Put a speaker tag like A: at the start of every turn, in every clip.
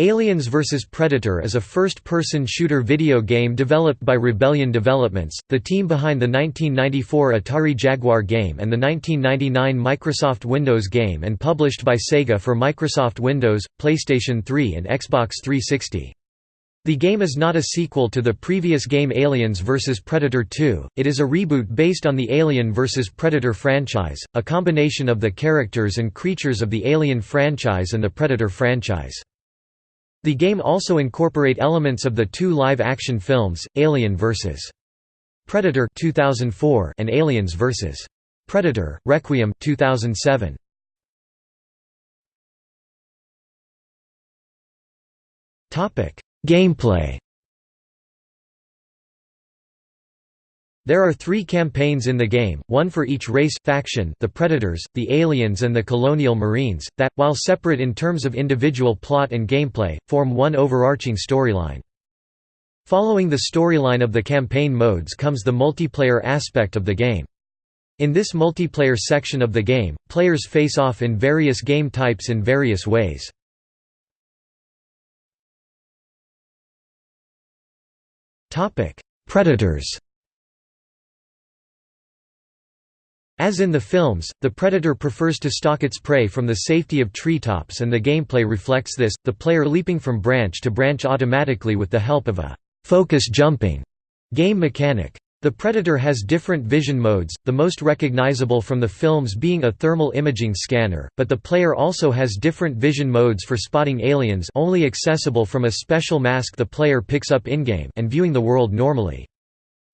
A: Aliens vs. Predator is a first-person shooter video game developed by Rebellion Developments, the team behind the 1994 Atari Jaguar game and the 1999 Microsoft Windows game and published by Sega for Microsoft Windows, PlayStation 3 and Xbox 360. The game is not a sequel to the previous game Aliens vs. Predator 2, it is a reboot based on the Alien vs. Predator franchise, a combination of the characters and creatures of the Alien franchise and the Predator franchise. The game also incorporate elements of the two live-action films, Alien vs. Predator 2004 and Aliens vs. Predator: Requiem 2007. Topic: Gameplay There are three campaigns in the game, one for each race faction the Predators, the Aliens and the Colonial Marines, that, while separate in terms of individual plot and gameplay, form one overarching storyline. Following the storyline of the campaign modes comes the multiplayer aspect of the game. In this multiplayer section of the game, players face off in various game types in various ways. Predators As in the films, the predator prefers to stalk its prey from the safety of treetops and the gameplay reflects this, the player leaping from branch to branch automatically with the help of a «focus jumping» game mechanic. The Predator has different vision modes, the most recognizable from the films being a thermal imaging scanner, but the player also has different vision modes for spotting aliens only accessible from a special mask the player picks up in-game and viewing the world normally.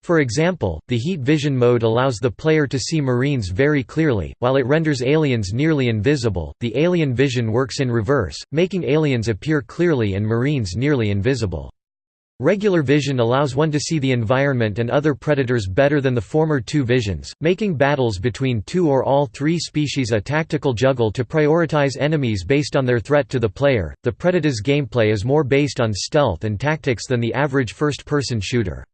A: For example, the heat vision mode allows the player to see marines very clearly, while it renders aliens nearly invisible. The alien vision works in reverse, making aliens appear clearly and marines nearly invisible. Regular vision allows one to see the environment and other predators better than the former two visions, making battles between two or all three species a tactical juggle to prioritize enemies based on their threat to the player. The Predator's gameplay is more based on stealth and tactics than the average first person shooter.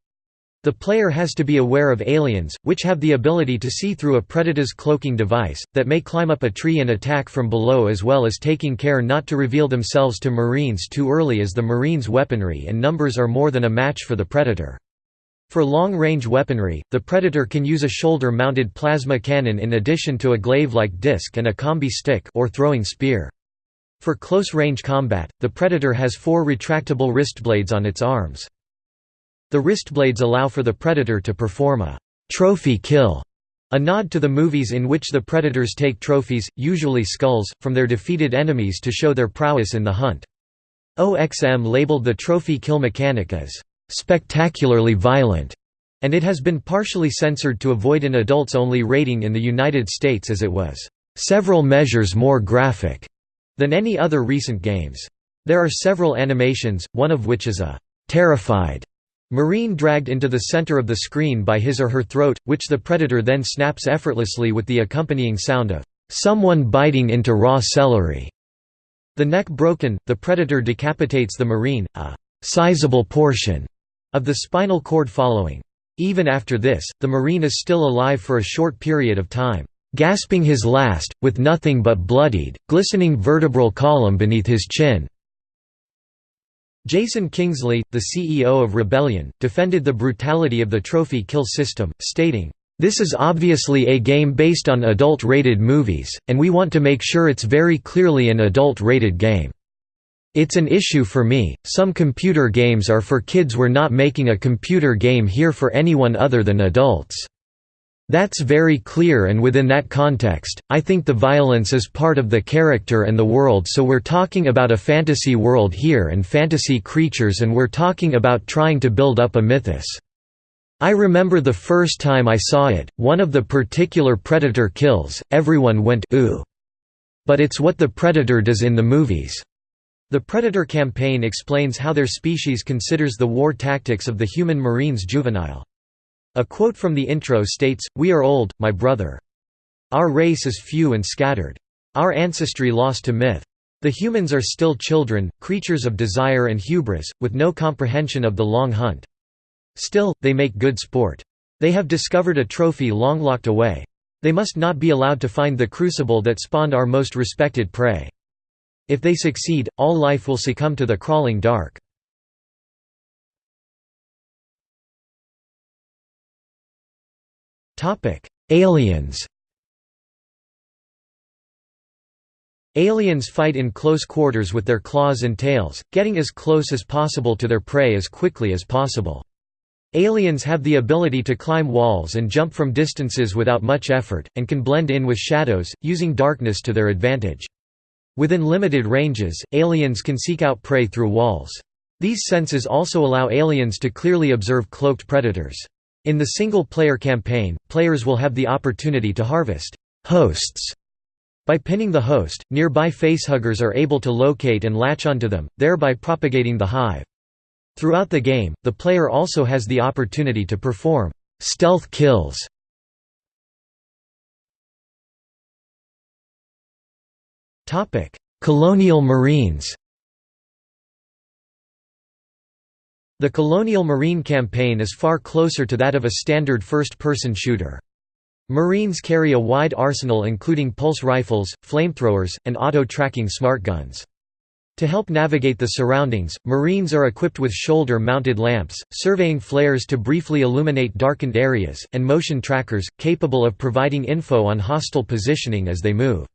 A: The player has to be aware of aliens, which have the ability to see through a predator's cloaking device, that may climb up a tree and attack from below as well as taking care not to reveal themselves to marines too early as the marines' weaponry and numbers are more than a match for the predator. For long-range weaponry, the Predator can use a shoulder-mounted plasma cannon in addition to a glaive-like disc and a combi stick or throwing spear. For close-range combat, the Predator has four retractable wrist blades on its arms. The wristblades allow for the predator to perform a «trophy kill», a nod to the movies in which the predators take trophies, usually skulls, from their defeated enemies to show their prowess in the hunt. OXM labeled the trophy kill mechanic as «spectacularly violent», and it has been partially censored to avoid an adults-only rating in the United States as it was «several measures more graphic» than any other recent games. There are several animations, one of which is a «terrified» Marine dragged into the center of the screen by his or her throat, which the predator then snaps effortlessly with the accompanying sound of someone biting into raw celery. The neck broken, the predator decapitates the marine, a sizable portion of the spinal cord following. Even after this, the marine is still alive for a short period of time, gasping his last, with nothing but bloodied, glistening vertebral column beneath his chin. Jason Kingsley, the CEO of Rebellion, defended the brutality of the trophy kill system, stating, "...this is obviously a game based on adult-rated movies, and we want to make sure it's very clearly an adult-rated game. It's an issue for me, some computer games are for kids we're not making a computer game here for anyone other than adults." That's very clear and within that context, I think the violence is part of the character and the world so we're talking about a fantasy world here and fantasy creatures and we're talking about trying to build up a mythos. I remember the first time I saw it, one of the particular predator kills, everyone went ooh. But it's what the predator does in the movies. The Predator campaign explains how their species considers the war tactics of the human marines juvenile. A quote from the intro states, We are old, my brother. Our race is few and scattered. Our ancestry lost to myth. The humans are still children, creatures of desire and hubris, with no comprehension of the long hunt. Still, they make good sport. They have discovered a trophy long locked away. They must not be allowed to find the crucible that spawned our most respected prey. If they succeed, all life will succumb to the crawling dark. Aliens Aliens fight in close quarters with their claws and tails, getting as close as possible to their prey as quickly as possible. Aliens have the ability to climb walls and jump from distances without much effort, and can blend in with shadows, using darkness to their advantage. Within limited ranges, aliens can seek out prey through walls. These senses also allow aliens to clearly observe cloaked predators. In the single-player campaign, players will have the opportunity to harvest hosts by pinning the host, nearby facehuggers are able to locate and latch onto them, thereby propagating the hive. Throughout the game, the player also has the opportunity to perform stealth kills. Colonial Marines The Colonial Marine campaign is far closer to that of a standard first-person shooter. Marines carry a wide arsenal including pulse rifles, flamethrowers, and auto-tracking smart guns. To help navigate the surroundings, Marines are equipped with shoulder-mounted lamps, surveying flares to briefly illuminate darkened areas, and motion trackers, capable of providing info on hostile positioning as they move.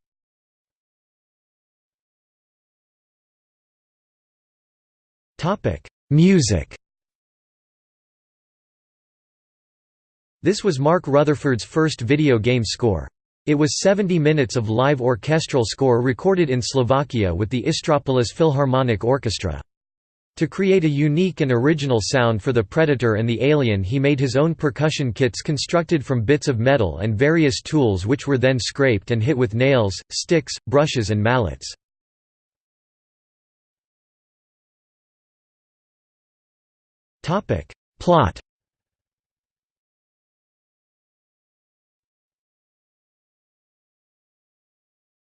A: Music This was Mark Rutherford's first video game score. It was 70 minutes of live orchestral score recorded in Slovakia with the Istropolis Philharmonic Orchestra. To create a unique and original sound for the Predator and the Alien he made his own percussion kits constructed from bits of metal and various tools which were then scraped and hit with nails, sticks, brushes and mallets. Plot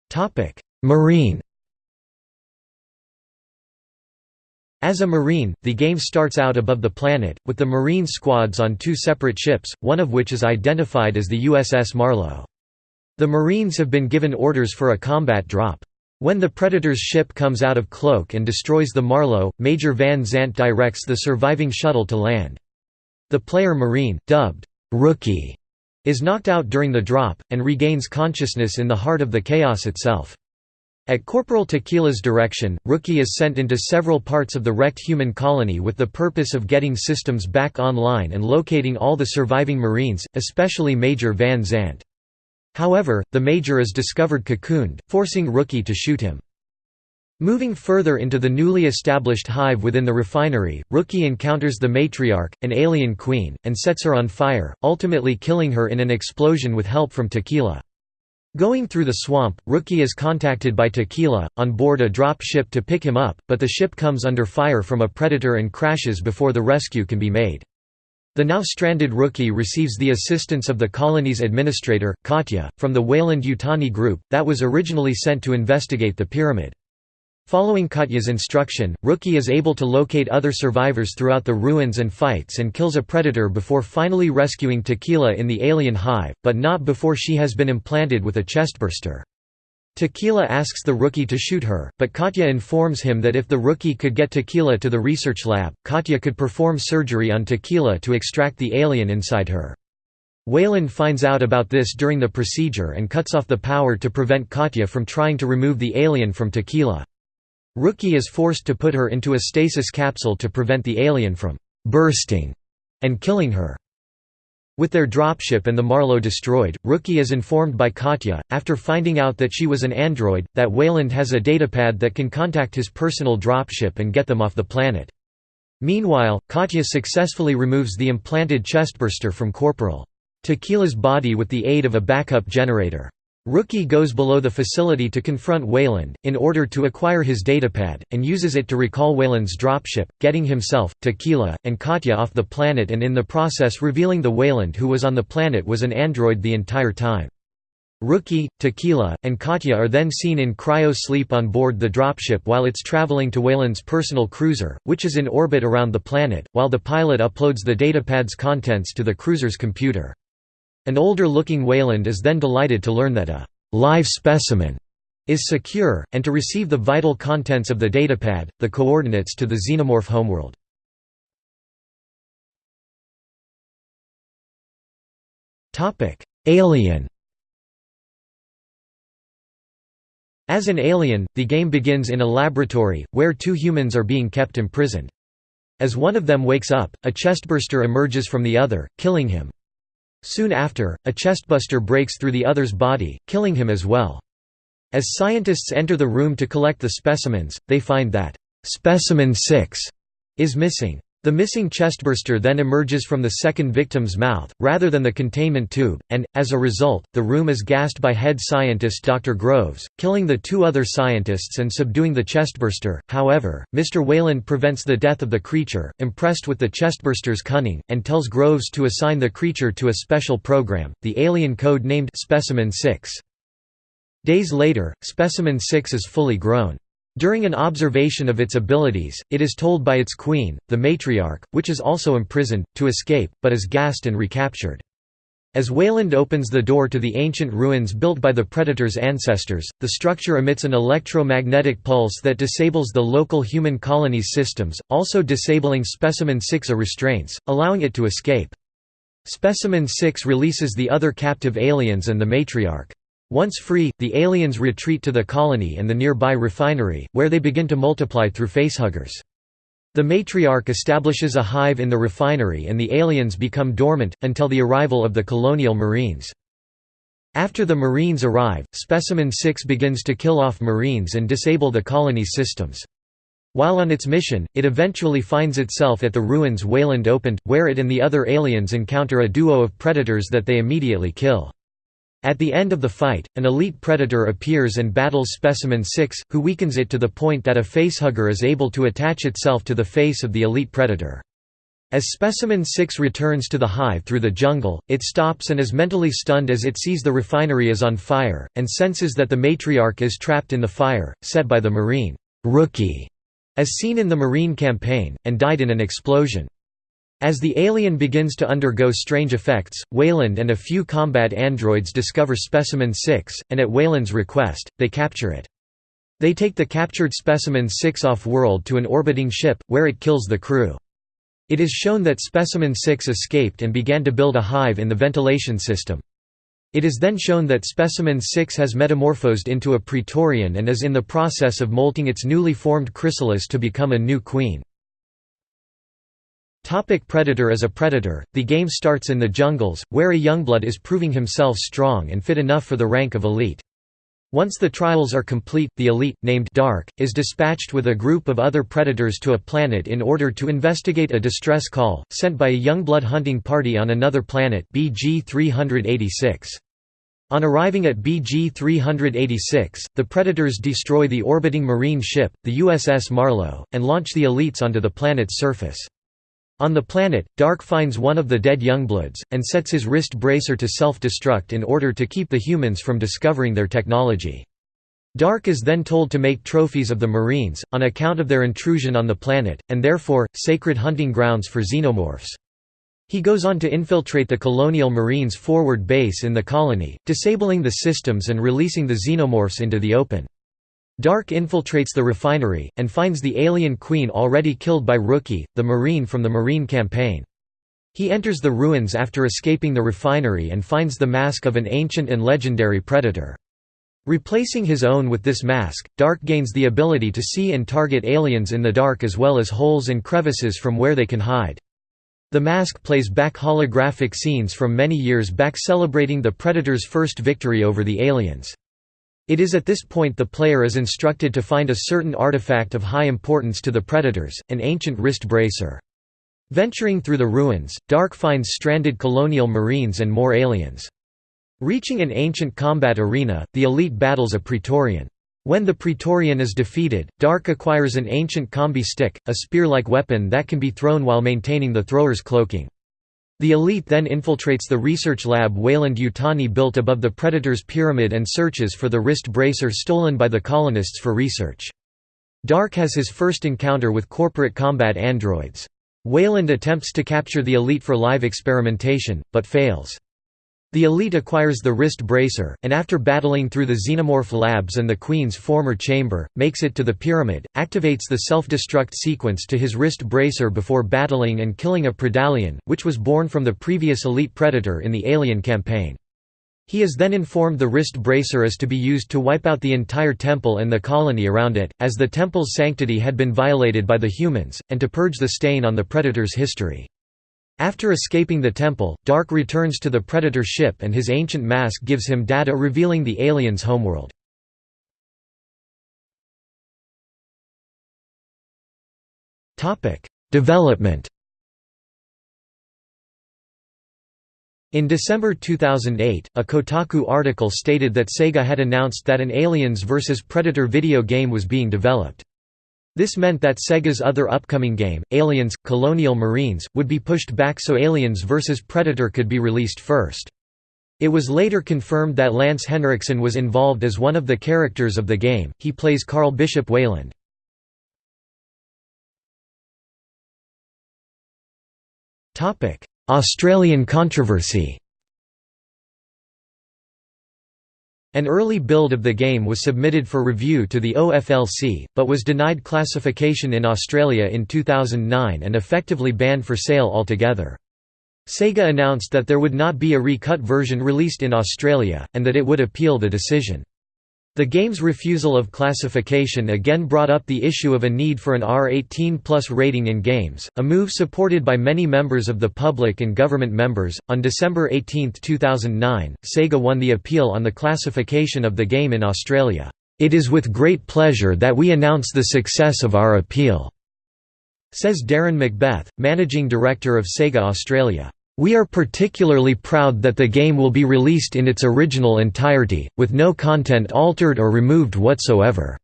A: Topic Marine As a Marine, the game starts out above the planet, with the Marine squads on two separate ships, one of which is identified as the USS Marlow. The Marines have been given orders for a combat drop. When the Predator's ship comes out of cloak and destroys the Marlow, Major Van Zant directs the surviving shuttle to land. The player Marine, dubbed, "'Rookie' is knocked out during the drop, and regains consciousness in the heart of the chaos itself. At Corporal Tequila's direction, Rookie is sent into several parts of the wrecked human colony with the purpose of getting systems back online and locating all the surviving Marines, especially Major Van Zant. However, the Major is discovered cocooned, forcing Rookie to shoot him. Moving further into the newly established hive within the refinery, Rookie encounters the matriarch, an alien queen, and sets her on fire, ultimately killing her in an explosion with help from Tequila. Going through the swamp, Rookie is contacted by Tequila, on board a drop ship to pick him up, but the ship comes under fire from a predator and crashes before the rescue can be made. The now stranded Rookie receives the assistance of the colony's administrator, Katya, from the Weyland-Yutani group, that was originally sent to investigate the pyramid. Following Katya's instruction, Rookie is able to locate other survivors throughout the ruins and fights and kills a predator before finally rescuing Tequila in the alien hive, but not before she has been implanted with a chestburster. Tequila asks the Rookie to shoot her, but Katya informs him that if the Rookie could get Tequila to the research lab, Katya could perform surgery on Tequila to extract the alien inside her. Weyland finds out about this during the procedure and cuts off the power to prevent Katya from trying to remove the alien from Tequila. Rookie is forced to put her into a stasis capsule to prevent the alien from «bursting» and killing her. With their dropship and the Marlow destroyed, Rookie is informed by Katya, after finding out that she was an android, that Weyland has a datapad that can contact his personal dropship and get them off the planet. Meanwhile, Katya successfully removes the implanted chestburster from Corporal Tequila's body with the aid of a backup generator. Rookie goes below the facility to confront Weyland, in order to acquire his datapad, and uses it to recall Weyland's dropship, getting himself, Tequila, and Katya off the planet and in the process revealing the Weyland who was on the planet was an android the entire time. Rookie, Tequila, and Katya are then seen in cryo-sleep on board the dropship while it's traveling to Weyland's personal cruiser, which is in orbit around the planet, while the pilot uploads the datapad's contents to the cruiser's computer. An older-looking Weyland is then delighted to learn that a «live specimen» is secure, and to receive the vital contents of the datapad, the coordinates to the xenomorph homeworld. Alien As an alien, the game begins in a laboratory, where two humans are being kept imprisoned. As one of them wakes up, a chestburster emerges from the other, killing him. Soon after, a chestburster breaks through the other's body, killing him as well. As scientists enter the room to collect the specimens, they find that, "'Specimen 6' is missing. The missing chestburster then emerges from the second victim's mouth, rather than the containment tube, and, as a result, the room is gassed by head scientist Dr. Groves, killing the two other scientists and subduing the chestburster. However, Mr. Weyland prevents the death of the creature, impressed with the chestburster's cunning, and tells Groves to assign the creature to a special program, the alien code named Specimen 6. Days later, Specimen 6 is fully grown. During an observation of its abilities, it is told by its queen, the matriarch, which is also imprisoned, to escape, but is gassed and recaptured. As Weyland opens the door to the ancient ruins built by the Predator's ancestors, the structure emits an electromagnetic pulse that disables the local human colony's systems, also disabling Specimen 6 restraints, allowing it to escape. Specimen 6 releases the other captive aliens and the matriarch. Once free, the aliens retreat to the colony and the nearby refinery, where they begin to multiply through facehuggers. The matriarch establishes a hive in the refinery and the aliens become dormant, until the arrival of the colonial marines. After the marines arrive, Specimen 6 begins to kill off marines and disable the colony's systems. While on its mission, it eventually finds itself at the ruins Weyland opened, where it and the other aliens encounter a duo of predators that they immediately kill. At the end of the fight, an elite predator appears and battles Specimen 6, who weakens it to the point that a facehugger is able to attach itself to the face of the elite predator. As Specimen 6 returns to the hive through the jungle, it stops and is mentally stunned as it sees the refinery is on fire, and senses that the matriarch is trapped in the fire, set by the Marine rookie, as seen in the Marine campaign, and died in an explosion. As the alien begins to undergo strange effects, Weyland and a few combat androids discover Specimen 6, and at Weyland's request, they capture it. They take the captured Specimen 6 off-world to an orbiting ship, where it kills the crew. It is shown that Specimen 6 escaped and began to build a hive in the ventilation system. It is then shown that Specimen 6 has metamorphosed into a Praetorian and is in the process of molting its newly formed chrysalis to become a new queen. Topic predator As a predator, the game starts in the jungles, where a youngblood is proving himself strong and fit enough for the rank of elite. Once the trials are complete, the elite, named Dark, is dispatched with a group of other predators to a planet in order to investigate a distress call, sent by a youngblood hunting party on another planet BG-386. On arriving at BG-386, the Predators destroy the orbiting Marine ship, the USS Marlow, and launch the elites onto the planet's surface. On the planet, Dark finds one of the dead Youngbloods, and sets his wrist bracer to self-destruct in order to keep the humans from discovering their technology. Dark is then told to make trophies of the Marines, on account of their intrusion on the planet, and therefore, sacred hunting grounds for xenomorphs. He goes on to infiltrate the Colonial Marines' forward base in the colony, disabling the systems and releasing the xenomorphs into the open. Dark infiltrates the refinery, and finds the alien queen already killed by Rookie, the Marine from the Marine campaign. He enters the ruins after escaping the refinery and finds the mask of an ancient and legendary predator. Replacing his own with this mask, Dark gains the ability to see and target aliens in the dark as well as holes and crevices from where they can hide. The mask plays back holographic scenes from many years back celebrating the Predator's first victory over the aliens. It is at this point the player is instructed to find a certain artifact of high importance to the Predators, an ancient wrist bracer. Venturing through the ruins, Dark finds stranded colonial marines and more aliens. Reaching an ancient combat arena, the elite battles a Praetorian. When the Praetorian is defeated, Dark acquires an ancient combi stick, a spear-like weapon that can be thrown while maintaining the thrower's cloaking. The elite then infiltrates the research lab Weyland-Yutani built above the Predator's pyramid and searches for the wrist bracer stolen by the colonists for research. Dark has his first encounter with corporate combat androids. Weyland attempts to capture the elite for live experimentation, but fails. The Elite acquires the wrist bracer, and after battling through the Xenomorph labs and the Queen's former chamber, makes it to the Pyramid, activates the self-destruct sequence to his wrist bracer before battling and killing a Predalien, which was born from the previous Elite Predator in the Alien campaign. He is then informed the wrist bracer is to be used to wipe out the entire temple and the colony around it, as the temple's sanctity had been violated by the humans, and to purge the stain on the Predator's history. After escaping the temple, Dark returns to the Predator ship and his ancient mask gives him data revealing the aliens' homeworld. Development In December 2008, a Kotaku article stated that Sega had announced that an Aliens vs Predator video game was being developed. This meant that Sega's other upcoming game, Aliens – Colonial Marines, would be pushed back so Aliens vs Predator could be released first. It was later confirmed that Lance Henriksen was involved as one of the characters of the game, he plays Karl Bishop Weyland. Australian controversy An early build of the game was submitted for review to the OFLC, but was denied classification in Australia in 2009 and effectively banned for sale altogether. Sega announced that there would not be a recut version released in Australia, and that it would appeal the decision. The game's refusal of classification again brought up the issue of a need for an R18 plus rating in games, a move supported by many members of the public and government members. On December 18, 2009, Sega won the appeal on the classification of the game in Australia. It is with great pleasure that we announce the success of our appeal, says Darren Macbeth, managing director of Sega Australia. We are particularly proud that the game will be released in its original entirety, with no content altered or removed whatsoever.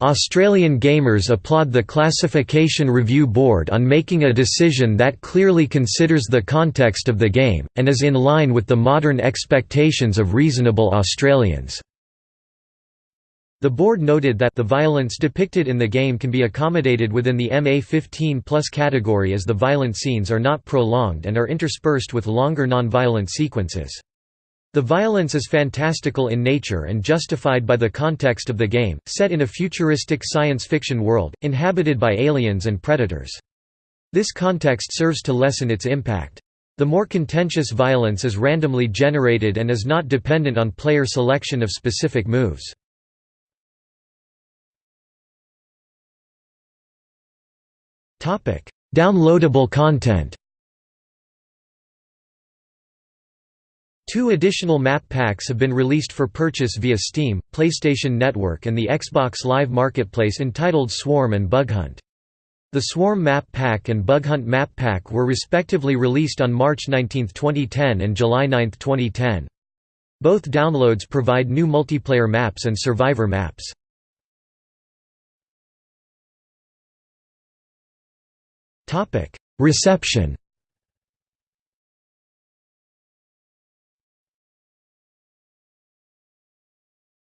A: Australian gamers applaud the Classification Review Board on making a decision that clearly considers the context of the game, and is in line with the modern expectations of reasonable Australians. The board noted that the violence depicted in the game can be accommodated within the MA-15 plus category as the violent scenes are not prolonged and are interspersed with longer non-violent sequences. The violence is fantastical in nature and justified by the context of the game, set in a futuristic science fiction world, inhabited by aliens and predators. This context serves to lessen its impact. The more contentious violence is randomly generated and is not dependent on player selection of specific moves. Downloadable content Two additional map packs have been released for purchase via Steam, PlayStation Network and the Xbox Live Marketplace entitled Swarm and Bughunt. The Swarm Map Pack and Bughunt Map Pack were respectively released on March 19, 2010 and July 9, 2010. Both downloads provide new multiplayer maps and survivor maps. Topic: Reception.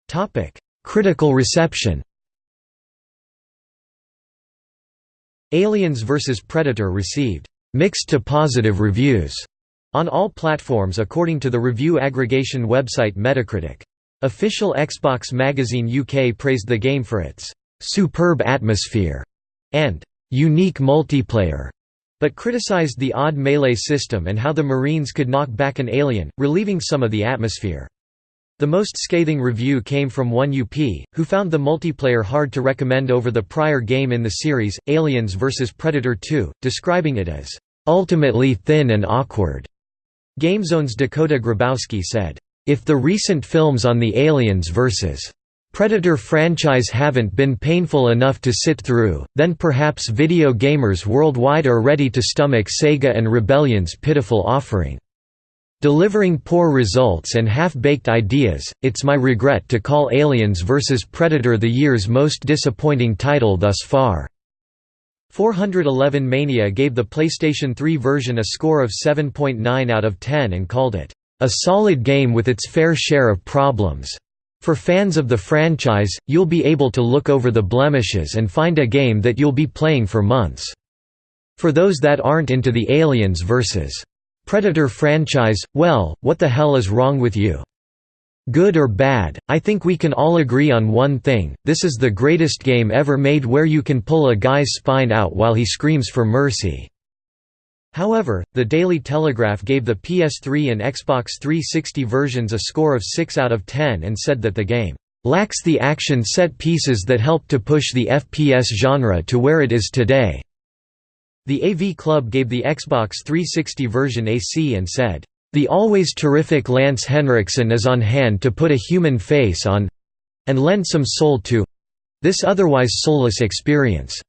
A: Topic: Critical reception. Aliens vs Predator received mixed to positive reviews on all platforms according to the review aggregation website Metacritic. Official Xbox Magazine UK praised the game for its superb atmosphere and unique multiplayer, but criticized the odd melee system and how the Marines could knock back an alien, relieving some of the atmosphere. The most scathing review came from 1UP, who found the multiplayer hard to recommend over the prior game in the series, Aliens vs Predator 2, describing it as, "...ultimately thin and awkward." GameZone's Dakota Grabowski said, "...if the recent films on the Aliens vs. Predator franchise haven't been painful enough to sit through, then perhaps video gamers worldwide are ready to stomach Sega and Rebellion's pitiful offering. Delivering poor results and half-baked ideas, it's my regret to call Aliens vs Predator the year's most disappointing title thus far." 411 Mania gave the PlayStation 3 version a score of 7.9 out of 10 and called it, "...a solid game with its fair share of problems." For fans of the franchise, you'll be able to look over the blemishes and find a game that you'll be playing for months. For those that aren't into the Aliens vs. Predator franchise, well, what the hell is wrong with you? Good or bad, I think we can all agree on one thing, this is the greatest game ever made where you can pull a guy's spine out while he screams for mercy." However, the Daily Telegraph gave the PS3 and Xbox 360 versions a score of 6 out of 10 and said that the game lacks the action set pieces that helped to push the FPS genre to where it is today. The AV Club gave the Xbox 360 version a C and said, "...the always terrific Lance Henriksen is on hand to put a human face on—and lend some soul to—this otherwise soulless experience."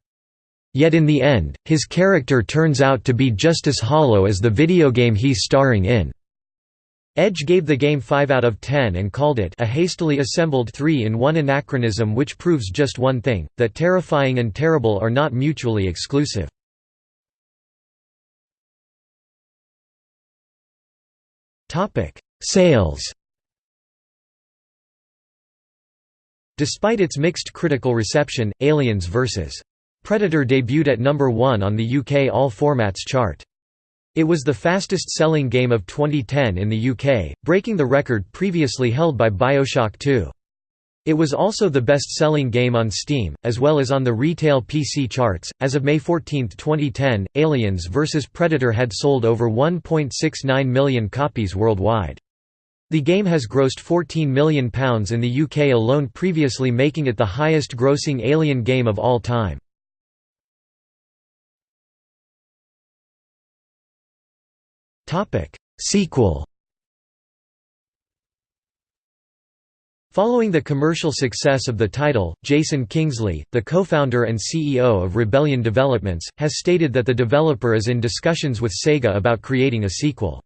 A: Yet in the end, his character turns out to be just as hollow as the video game he's starring in. Edge gave the game 5 out of 10 and called it a hastily assembled 3-in-1 anachronism which proves just one thing, that terrifying and terrible are not mutually exclusive. Sales Despite its mixed critical reception, Aliens vs. Predator debuted at number 1 on the UK All Formats chart. It was the fastest-selling game of 2010 in the UK, breaking the record previously held by Bioshock 2. It was also the best-selling game on Steam, as well as on the retail PC charts. As of May 14, 2010, Aliens vs Predator had sold over 1.69 million copies worldwide. The game has grossed £14 million in the UK alone previously making it the highest-grossing Alien game of all time. Sequel Following the commercial success of the title, Jason Kingsley, the co-founder and CEO of Rebellion Developments, has stated that the developer is in discussions with Sega about creating a sequel.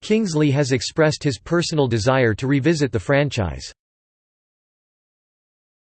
A: Kingsley has expressed his personal desire to revisit the franchise.